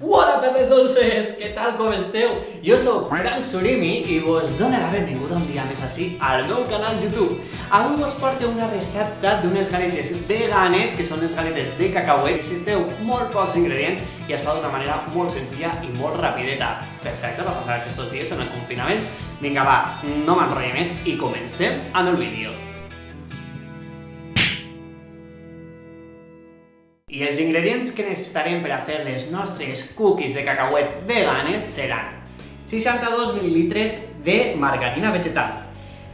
Hola perles dolces, què tal, com esteu? Jo sóc Frank Surimi i vos dono la benvinguda un dia més així al meu canal YouTube. Avui vos porto una recepta d'unes galetes veganes, que són les galetes de cacauet, necessiteu molt pocs ingredients i es fa d'una manera molt senzilla i molt rapideta. Perfecte per passar aquests dies en el confinament. Vinga, va, no m'enrotllo més i comencem amb el vídeo. I els ingredients que necessitarem per a fer les nostres cookies de cacauet veganes seran 62 ml de margarina vegetal,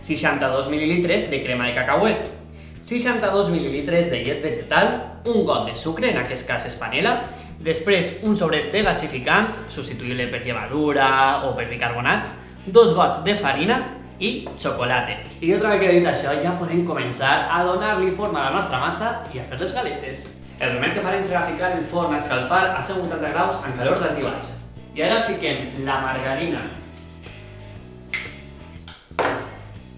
62 ml de crema de cacauet, 62 ml de llet vegetal, un got de sucre, en aquest cas és panela, després un sobret de gasificant, substituïble per llevadura o per bicarbonat, dos gots de farina i xocolata. I una vegada que he dit això, ja podem començar a donar-li forma a la nostra massa i a fer les galetes. El primer que farem serà ficar el forn a escalfar a 180 graus en calor d'alti baix. I ara fiquem la margarina,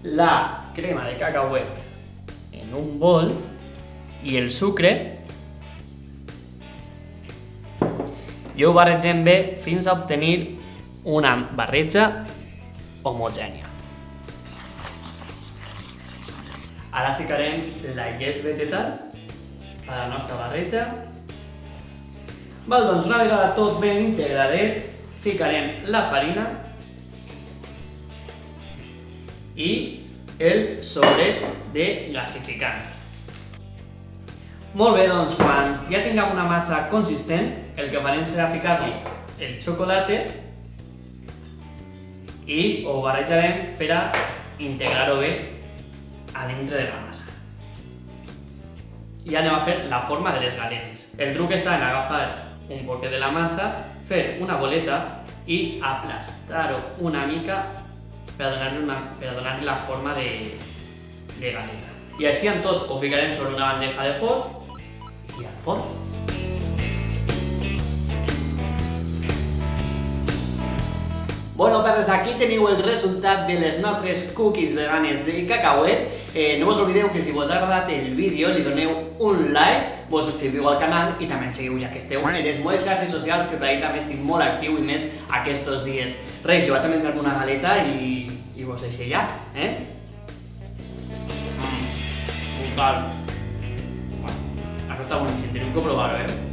la crema de cacauet en un bol i el sucre i ho barregem fins a obtenir una barreja homogènia. Ara ficarem la llet vegetal a la nostra barreja. Val, doncs una vegada tot ben integradet, ficarem la farina i el sobret de gasificant. Molt bé, doncs quan ja tinguem una massa consistent, el que farem serà ficar-li el xocolata i ho barrejarem per a integrar-ho bé a dintre de la massa i anem a fer la forma de les galetes. El truc està en agafar un poquet de la massa, fer una boleta i aplastar-ho una mica per donar-li donar la forma de, de galeta. I així en tot ho ficarem sobre una bandeja de forn i al forn. Bueno, perres, aquí teniu el resultat de les nostres cookies veganes de cacauet. Eh, no us oblideu que si vos ha agradat el vídeo li doneu un like, vos subscriviu al canal i també ens seguiu ja que esteu en les meves xarxes socials que ahí també estic molt actiu i més aquests dies. Res, jo vaig a menjar una galeta i, i vos deixo ja, eh? Mm, brutal. Això està boníssim, teniu que provar-ho, eh?